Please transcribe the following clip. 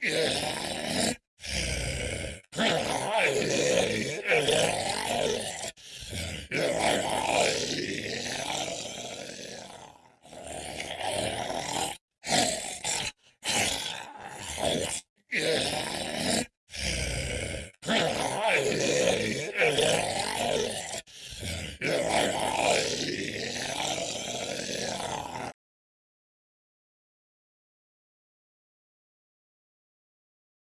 Yeah. Yeah.